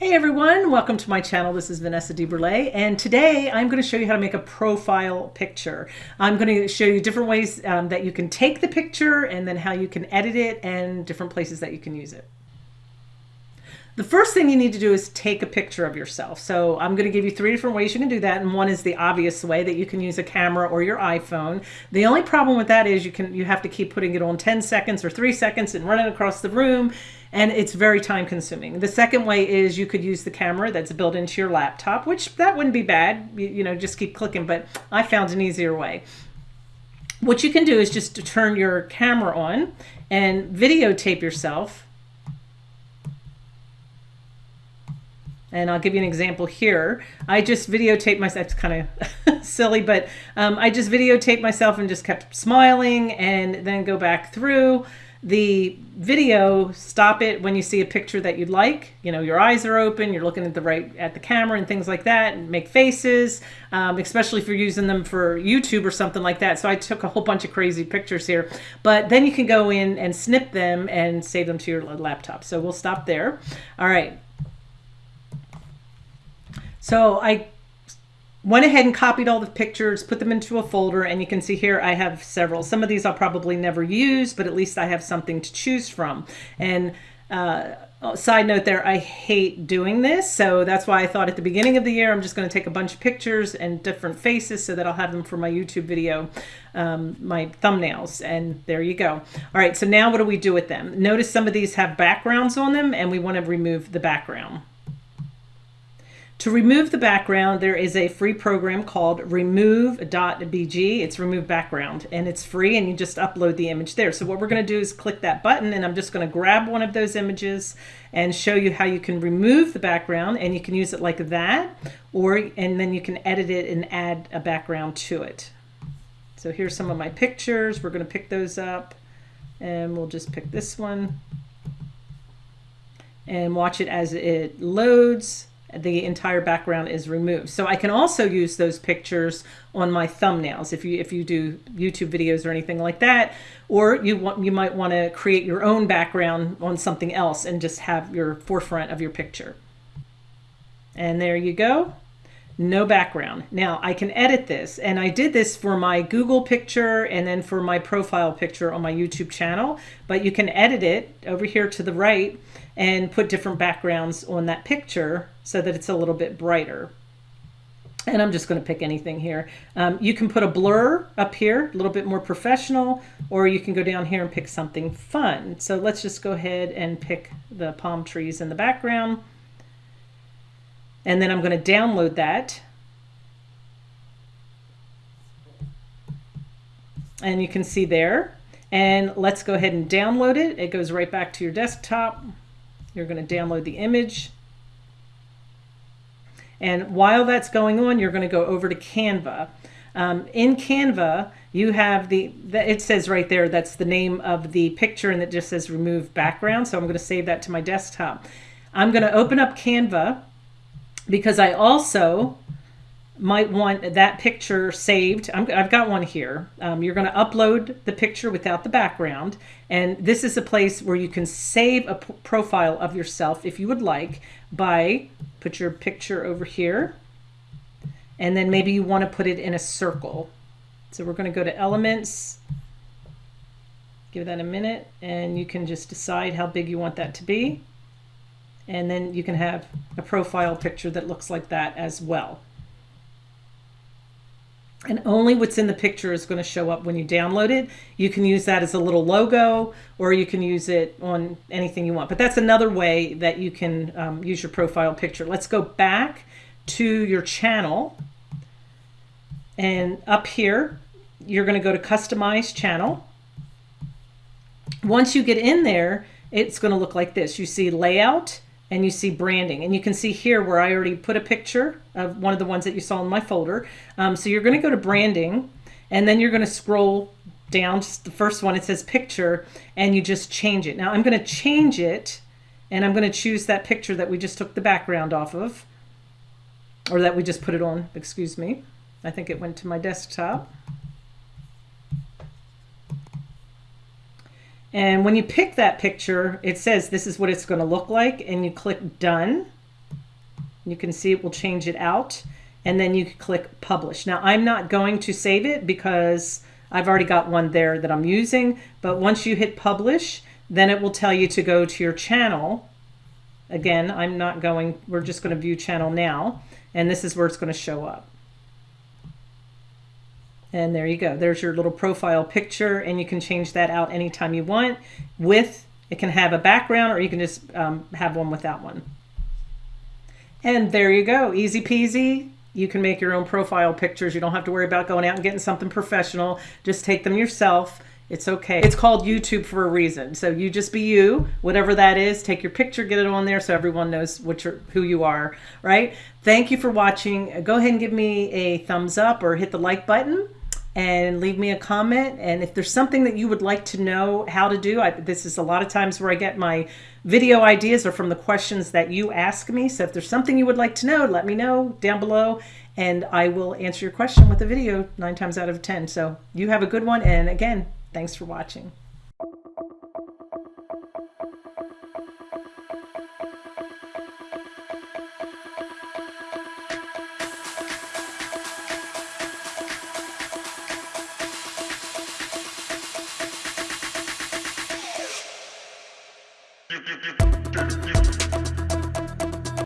Hey everyone, welcome to my channel. This is Vanessa DeBurle and today I'm going to show you how to make a profile picture. I'm going to show you different ways um, that you can take the picture and then how you can edit it and different places that you can use it. The first thing you need to do is take a picture of yourself. So I'm going to give you three different ways you can do that. And one is the obvious way that you can use a camera or your iPhone. The only problem with that is you can you have to keep putting it on 10 seconds or three seconds and running across the room. And it's very time consuming. The second way is you could use the camera that's built into your laptop, which that wouldn't be bad. You, you know, just keep clicking, but I found an easier way. What you can do is just turn your camera on and videotape yourself And I'll give you an example here. I just videotaped myself. It's kind of silly, but um, I just videotaped myself and just kept smiling and then go back through the video, stop it when you see a picture that you'd like. You know, your eyes are open, you're looking at the right at the camera and things like that, and make faces, um, especially if you're using them for YouTube or something like that. So I took a whole bunch of crazy pictures here, but then you can go in and snip them and save them to your laptop. So we'll stop there. All right. So I went ahead and copied all the pictures, put them into a folder, and you can see here I have several. Some of these I'll probably never use, but at least I have something to choose from. And uh, side note there, I hate doing this, so that's why I thought at the beginning of the year I'm just going to take a bunch of pictures and different faces so that I'll have them for my YouTube video, um, my thumbnails, and there you go. All right, so now what do we do with them? Notice some of these have backgrounds on them, and we want to remove the background. To remove the background, there is a free program called remove.bg. It's remove background and it's free and you just upload the image there. So what we're going to do is click that button and I'm just going to grab one of those images and show you how you can remove the background and you can use it like that or and then you can edit it and add a background to it. So here's some of my pictures. We're going to pick those up and we'll just pick this one and watch it as it loads the entire background is removed. So I can also use those pictures on my thumbnails if you if you do YouTube videos or anything like that, or you want you might want to create your own background on something else and just have your forefront of your picture. And there you go. No background. Now I can edit this and I did this for my Google picture and then for my profile picture on my YouTube channel, but you can edit it over here to the right and put different backgrounds on that picture so that it's a little bit brighter. And I'm just going to pick anything here. Um, you can put a blur up here, a little bit more professional, or you can go down here and pick something fun. So let's just go ahead and pick the palm trees in the background. And then I'm going to download that. And you can see there. And let's go ahead and download it. It goes right back to your desktop. You're going to download the image. And while that's going on, you're going to go over to Canva. Um, in Canva, you have the, it says right there, that's the name of the picture and it just says remove background. So I'm going to save that to my desktop. I'm going to open up Canva because I also might want that picture saved. i have got one here. Um, you're going to upload the picture without the background. And this is a place where you can save a profile of yourself if you would like by put your picture over here. And then maybe you want to put it in a circle. So we're going to go to elements, give that a minute, and you can just decide how big you want that to be. And then you can have a profile picture that looks like that as well and only what's in the picture is going to show up when you download it. You can use that as a little logo or you can use it on anything you want. But that's another way that you can um, use your profile picture. Let's go back to your channel and up here you're going to go to customize channel. Once you get in there it's going to look like this. You see layout and you see branding and you can see here where I already put a picture of one of the ones that you saw in my folder. Um, so you're going to go to branding and then you're going to scroll down just the first one. It says picture and you just change it. Now I'm going to change it and I'm going to choose that picture that we just took the background off of or that we just put it on. Excuse me. I think it went to my desktop. And when you pick that picture, it says this is what it's going to look like and you click done. You can see it will change it out and then you click publish. Now I'm not going to save it because I've already got one there that I'm using, but once you hit publish, then it will tell you to go to your channel. Again, I'm not going, we're just going to view channel now, and this is where it's going to show up. And there you go. There's your little profile picture, and you can change that out anytime you want. With, it can have a background, or you can just um, have one without one. And there you go. Easy peasy. You can make your own profile pictures. You don't have to worry about going out and getting something professional. Just take them yourself. It's okay. It's called YouTube for a reason. So you just be you, whatever that is. Take your picture, get it on there so everyone knows what you're, who you are, right? Thank you for watching. Go ahead and give me a thumbs up or hit the like button and leave me a comment. And if there's something that you would like to know how to do, I, this is a lot of times where I get my video ideas are from the questions that you ask me. So if there's something you would like to know, let me know down below and I will answer your question with a video nine times out of 10. So you have a good one. And again, thanks for watching. You, you, you, you, you.